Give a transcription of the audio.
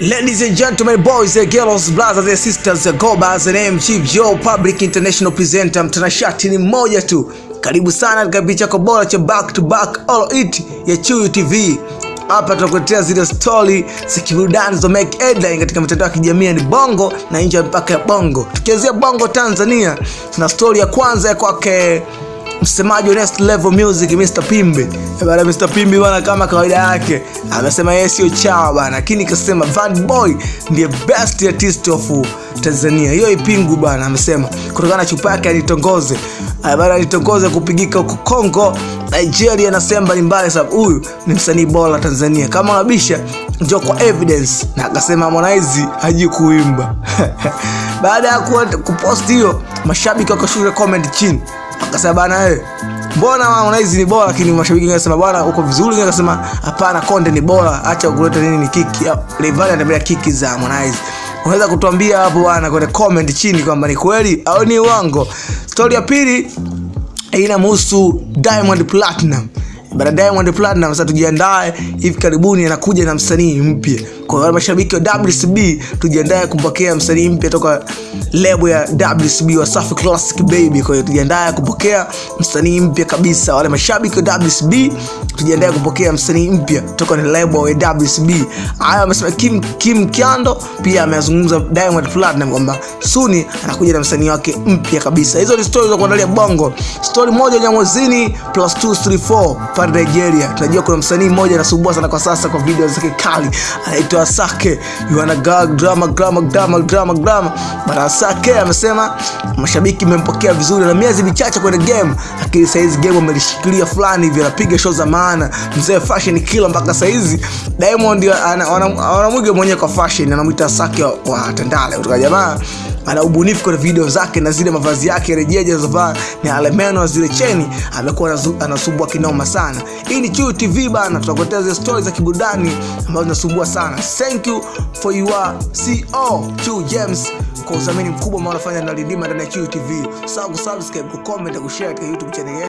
Ladies and gentlemen, boys and girls, brothers and sisters, go by the name Chief Joe, Public International Presenter. Mtanashati ni mmoja tu. Karibu sana katika kipindi chako bora cha back to back all it ya Chuyu TV. Hapa tunakuletea zile story za kiburudani make headline katika mitandao ya kijamii ni Bongo na nje ya mipaka ya Bongo. Tukianzia Bongo Tanzania, tuna story ya kwanza ya kwake msemaji wa Next Level Music Mr Pimbe. Bwana Mr Pimbe bwana, kama kawaida yake amesema yeye sio chawa bwana, lakini kasema Van Boy ndiye best artist of Tanzania. Hiyo ipingu bwana, amesema kutokana na chupa yake anitongoze bwana, alitongoze kupigika huko Kongo, Nigeria na sehemu mbalimbali, sababu huyu ni msanii bora Tanzania. Kama unabisha njoo kwa evidence, na akasema Harmonize hajui kuimba. Baada ya kuposti kupost hiyo, mashabiki wakashusha comment chini akasema bana eh, mbona Harmonize ni bora, lakini mashabiki wengi wanasema bwana uko vizuri, wengine wanasema hapana, Konde ni bora, acha kuleta nini ni kiki. Rayvanny anatembea kiki za Harmonize. Unaweza kutuambia hapo bwana kwenye comment chini kwamba ni kweli au ni uongo. Story ya pili inamhusu Diamond Platinum. Bana Diamond Platinum sasa tujiandae, hivi karibuni anakuja na msanii mpya. Kwa wale mashabiki wa WCB tujiandae kumpokea msanii mpya toka lebo ya WCB Wasafi Classic Baby. Kwa hiyo tujiandae kupokea msanii mpya kabisa. Wale mashabiki wa WCB tujiandae kupokea msanii mpya toka ni lebo ya WCB. Haya amesema Kim Kim Kyando pia amezungumza Diamond Platnumz kwamba Suni anakuja na msanii wake mpya kabisa. Hizo ni stories za kuandalia Bongo. Story moja Nyamwezini plus 234 pale Nigeria. Tunajua kuna msanii mmoja anasumbua sana kwa sasa kwa video zake kali. Anaitwa Asake. You wanna go drama drama drama drama drama. Barasake Asake amesema mashabiki mempokea vizuri na miezi michache kwenye game, lakini saizi game amelishikilia fulani hivi, anapiga show za maana. Mzee fashion killer mpaka saizi. Diamond wanamwiga ana- anamwiga mwenyewe kwa fashion, anamwita Sake wa, wa Tandale. Kutoka jamaa ana ubunifu kwenye video zake na zile mavazi yake rejeje alizovaa ni alemeno na zile cheni amekuwa anasumbua kinoma sana. Hii ni Chuyu tv bana tunakuletea zile stori za kiburudani ambazo zinasumbua sana. Thank you for your co Chuyu james kwa uzamini mkubwa ambao unafanya na lidima ndani ya Chuyu tv sawa kusubscribe kucomment na kushare kwa youtube channel